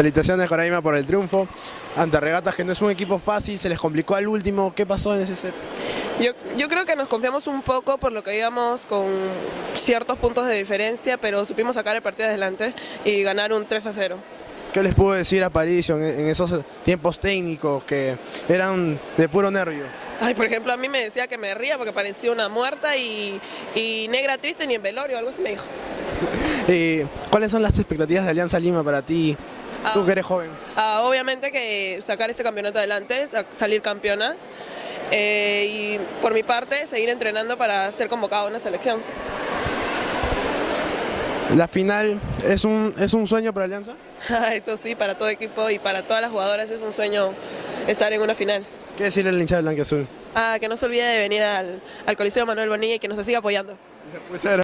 Felicitaciones Coraima por el triunfo ante Regatas, que no es un equipo fácil, se les complicó al último. ¿Qué pasó en ese set? Yo, yo creo que nos confiamos un poco por lo que íbamos con ciertos puntos de diferencia, pero supimos sacar el partido adelante y ganar un 3 a 0. ¿Qué les pudo decir a París en, en esos tiempos técnicos que eran de puro nervio? Ay, por ejemplo, a mí me decía que me ría porque parecía una muerta y, y negra triste ni en velorio, algo así me dijo. Eh, ¿Cuáles son las expectativas de Alianza Lima para ti, tú Ah. que eres joven? Ah, obviamente que sacar este campeonato adelante, sa- salir campeonas eh, y por mi parte seguir entrenando para ser convocado a una selección. ¿La final es un, es un sueño para Alianza? Eso sí, para todo equipo y para todas las jugadoras es un sueño estar en una final. ¿Qué decirle al hincha de Blanquiazul? Ah, que no se olvide de venir al, al Coliseo Manuel Bonilla y que nos siga apoyando. Muchas gracias.